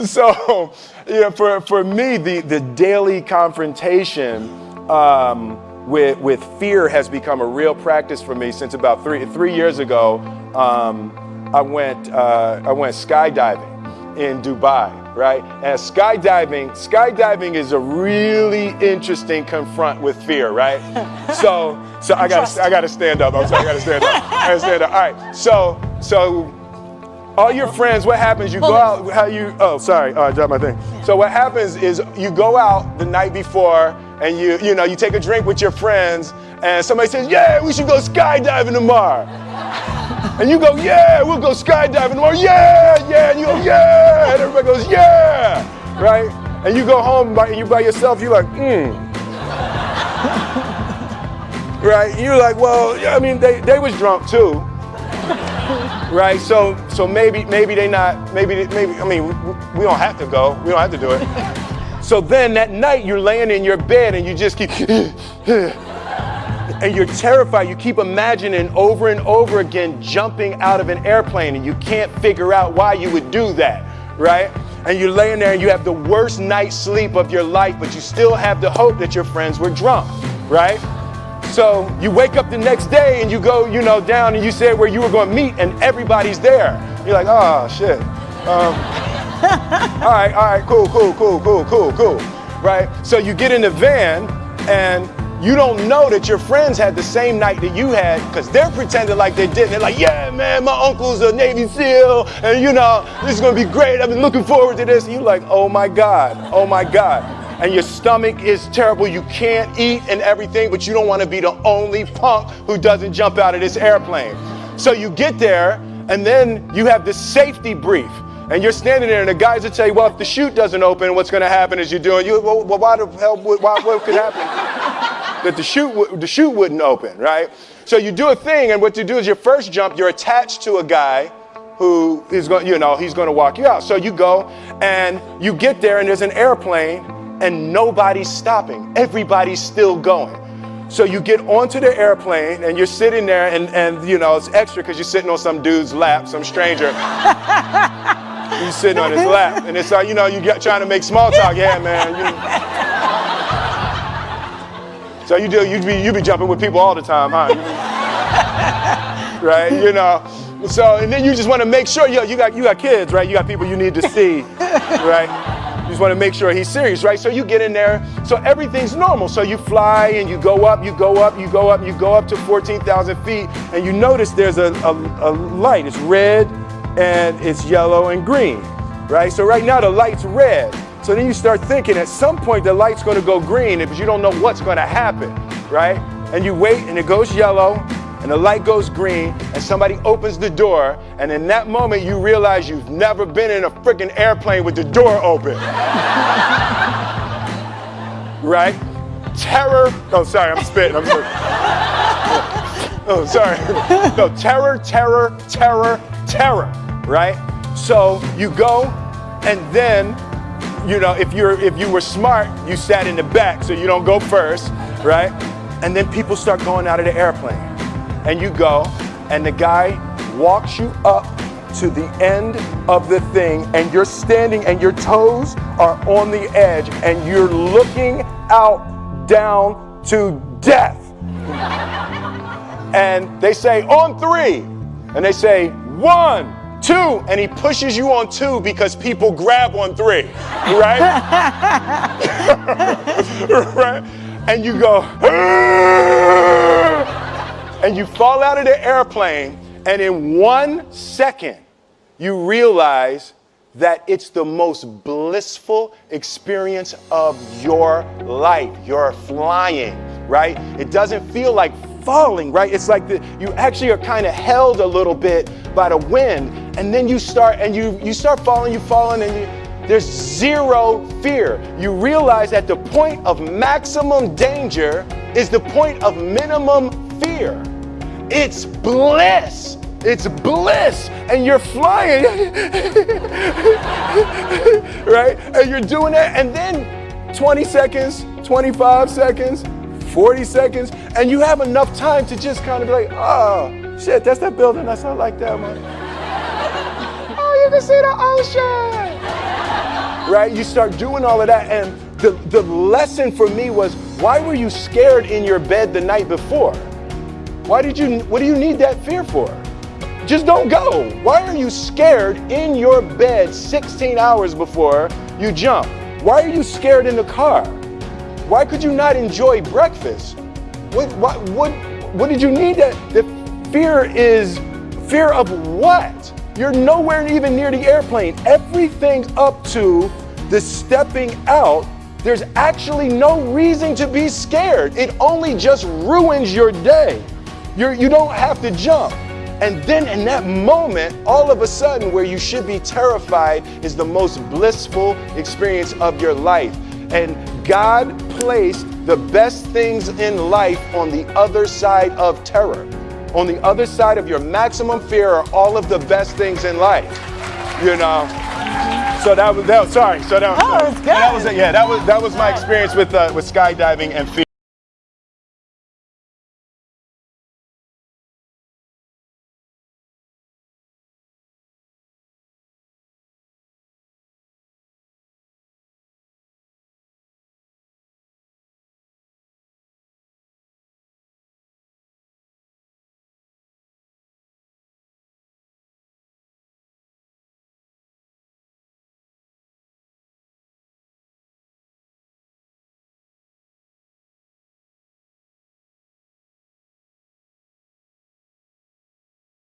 so, you know, for, for me, the, the daily confrontation um, with, with fear has become a real practice for me since about three, three years ago. Um, I, went, uh, I went skydiving in Dubai right? And skydiving, skydiving is a really interesting confront with fear, right? so, so I got I got to stand up. I'm sorry, I got to stand up. I got to stand up. All right. So, so all your friends, what happens? You go out. How you? Oh, sorry. Oh, I dropped my thing. So what happens is you go out the night before, and you you know you take a drink with your friends, and somebody says, "Yeah, we should go skydiving tomorrow." And you go, yeah, we'll go skydiving tomorrow. Yeah, yeah. And you go, yeah. And everybody goes, yeah. Right? And you go home by, and you by yourself, you're like, hmm. right? You're like, well, I mean, they, they was drunk too. right? So so maybe maybe they not maybe maybe I mean we don't have to go. We don't have to do it. so then that night you're laying in your bed and you just keep and you're terrified. You keep imagining over and over again jumping out of an airplane and you can't figure out why you would do that, right? And you're laying there and you have the worst night's sleep of your life, but you still have the hope that your friends were drunk, right? So you wake up the next day and you go, you know, down and you say where you were going to meet and everybody's there. You're like, oh shit. Um, all right, all right, cool, cool, cool, cool, cool, cool, right? So you get in the van and you don't know that your friends had the same night that you had because they're pretending like they didn't. They're like, yeah, man, my uncle's a Navy SEAL, and you know, this is gonna be great. I've been looking forward to this. And you're like, oh my God, oh my God. And your stomach is terrible. You can't eat and everything, but you don't wanna be the only punk who doesn't jump out of this airplane. So you get there, and then you have this safety brief. And you're standing there, and the guys would say, well, if the chute doesn't open, what's gonna happen is you're doing, you, well, why the hell, why, what could happen? that the chute, the chute wouldn't open, right? So you do a thing, and what you do is your first jump, you're attached to a guy who is going, you know, he's going to walk you out. So you go and you get there, and there's an airplane, and nobody's stopping. Everybody's still going. So you get onto the airplane, and you're sitting there, and, and you know, it's extra because you're sitting on some dude's lap, some stranger. He's sitting on his lap, and it's like, you know, you get trying to make small talk. Yeah, man. You, so you do, you be, you be jumping with people all the time, huh? right, you know. So, and then you just want to make sure, yo, you got, you got kids, right? You got people you need to see, right? Just want to make sure he's serious, right? So you get in there, so everything's normal. So you fly and you go up, you go up, you go up, you go up to 14,000 feet, and you notice there's a, a, a light. It's red and it's yellow and green, right? So right now the light's red. So then you start thinking at some point the light's going to go green but you don't know what's going to happen, right? And you wait and it goes yellow and the light goes green and somebody opens the door and in that moment you realize you've never been in a freaking airplane with the door open. right? Terror. Oh, sorry, I'm spitting. I'm sorry. Oh, sorry. No, terror, terror, terror, terror, right? So you go and then you know, if you're if you were smart, you sat in the back so you don't go first, right? And then people start going out of the airplane. And you go, and the guy walks you up to the end of the thing, and you're standing and your toes are on the edge, and you're looking out down to death. and they say, on three. And they say, one, Two, and he pushes you on two because people grab on three, right? right? And you go, and you fall out of the airplane, and in one second, you realize that it's the most blissful experience of your life. You're flying, right? It doesn't feel like falling, right? It's like the, you actually are kind of held a little bit by the wind, and then you start and you you start falling, you falling, and you, there's zero fear. You realize that the point of maximum danger is the point of minimum fear. It's bliss. It's bliss, and you're flying, right? And you're doing that, and then 20 seconds, 25 seconds, 40 seconds, and you have enough time to just kind of be like, oh, shit, that's that building. That's not like that, man. oh, you can see the ocean. right? You start doing all of that. And the, the lesson for me was why were you scared in your bed the night before? Why did you, what do you need that fear for? Just don't go. Why are you scared in your bed 16 hours before you jump? Why are you scared in the car? Why could you not enjoy breakfast? What, what, what, what did you need that? The fear is fear of what? You're nowhere even near the airplane. Everything up to the stepping out, there's actually no reason to be scared. It only just ruins your day. You're, you don't have to jump. And then in that moment, all of a sudden, where you should be terrified is the most blissful experience of your life. And God placed the best things in life on the other side of terror. On the other side of your maximum fear are all of the best things in life. You know? So that was that. Was, Sorry. So that, Oh, it's good. that was yeah. That was that was my experience with uh, with skydiving and fear.